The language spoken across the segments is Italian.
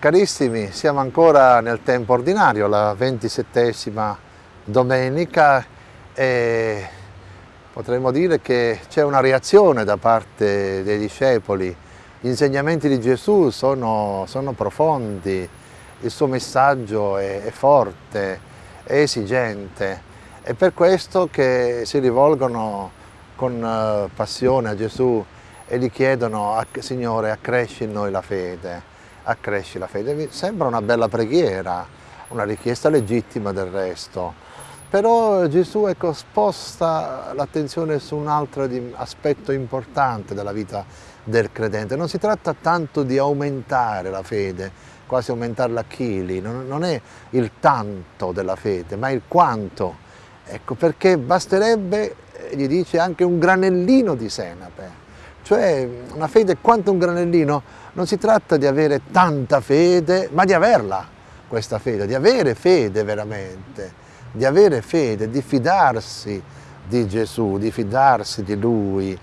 Carissimi, siamo ancora nel tempo ordinario, la ventisettesima domenica e potremmo dire che c'è una reazione da parte dei discepoli. Gli insegnamenti di Gesù sono, sono profondi, il suo messaggio è, è forte, è esigente. È per questo che si rivolgono con eh, passione a Gesù e gli chiedono, Signore, accresci in noi la fede accresci la fede. Sembra una bella preghiera, una richiesta legittima del resto, però Gesù ecco, sposta l'attenzione su un altro aspetto importante della vita del credente. Non si tratta tanto di aumentare la fede, quasi aumentarla a chili, non è il tanto della fede, ma il quanto. Ecco, perché basterebbe, gli dice, anche un granellino di senape, cioè una fede quanto un granellino non si tratta di avere tanta fede, ma di averla, questa fede, di avere fede veramente, di avere fede, di fidarsi di Gesù, di fidarsi di Lui.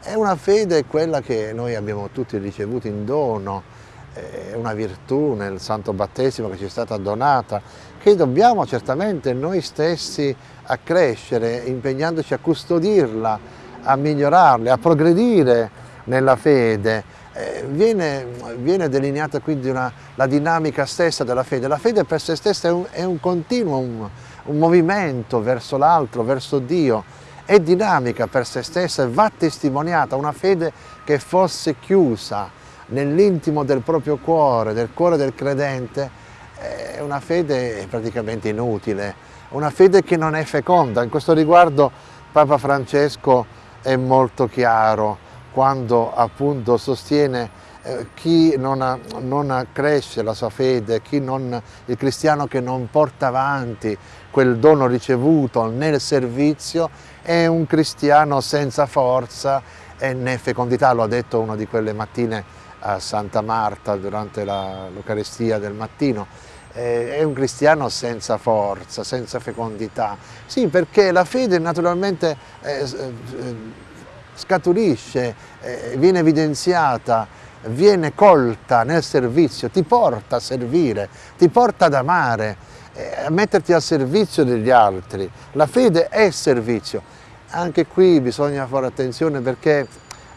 È una fede quella che noi abbiamo tutti ricevuto in dono, è una virtù nel santo battesimo che ci è stata donata, che dobbiamo certamente noi stessi accrescere, impegnandoci a custodirla, a migliorarla, a progredire nella fede, eh, viene, viene, delineata quindi una, la dinamica stessa della fede. La fede per se stessa è un, è un continuo, un, un movimento verso l'altro, verso Dio, è dinamica per se stessa e va testimoniata. Una fede che fosse chiusa nell'intimo del proprio cuore, del cuore del credente, è una fede praticamente inutile, una fede che non è feconda. In questo riguardo Papa Francesco è molto chiaro quando appunto sostiene eh, chi non, ha, non accresce la sua fede, non, il cristiano che non porta avanti quel dono ricevuto nel servizio è un cristiano senza forza e né fecondità, lo ha detto una di quelle mattine a Santa Marta durante l'Eucaristia del mattino, è un cristiano senza forza, senza fecondità. Sì, perché la fede naturalmente eh, eh scaturisce, eh, viene evidenziata, viene colta nel servizio, ti porta a servire, ti porta ad amare, eh, a metterti al servizio degli altri. La fede è servizio. Anche qui bisogna fare attenzione perché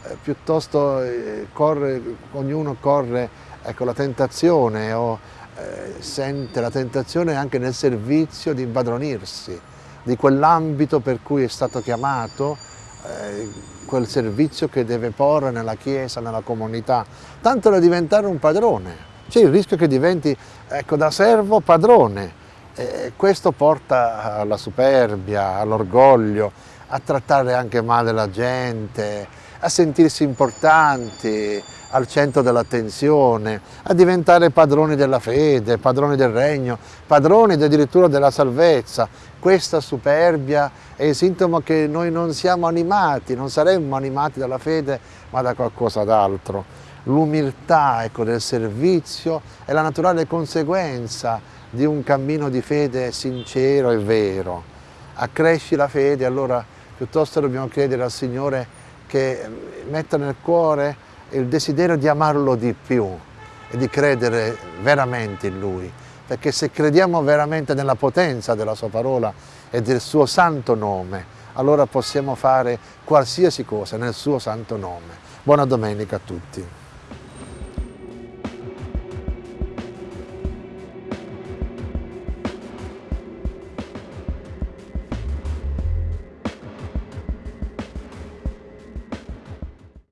eh, piuttosto eh, corre, ognuno corre ecco, la tentazione o eh, sente la tentazione anche nel servizio di impadronirsi di quell'ambito per cui è stato chiamato eh, quel servizio che deve porre nella Chiesa, nella comunità, tanto da diventare un padrone. C'è il rischio che diventi ecco, da servo padrone. E questo porta alla superbia, all'orgoglio, a trattare anche male la gente, a sentirsi importanti, al centro dell'attenzione, a diventare padroni della fede, padroni del regno, padroni addirittura della salvezza. Questa superbia è il sintomo che noi non siamo animati, non saremmo animati dalla fede, ma da qualcosa d'altro. L'umiltà ecco, del servizio è la naturale conseguenza di un cammino di fede sincero e vero. Accresci la fede, allora piuttosto dobbiamo chiedere al Signore che metta nel cuore il desiderio di amarlo di più e di credere veramente in Lui, perché se crediamo veramente nella potenza della Sua parola e del Suo santo nome, allora possiamo fare qualsiasi cosa nel Suo santo nome. Buona domenica a tutti.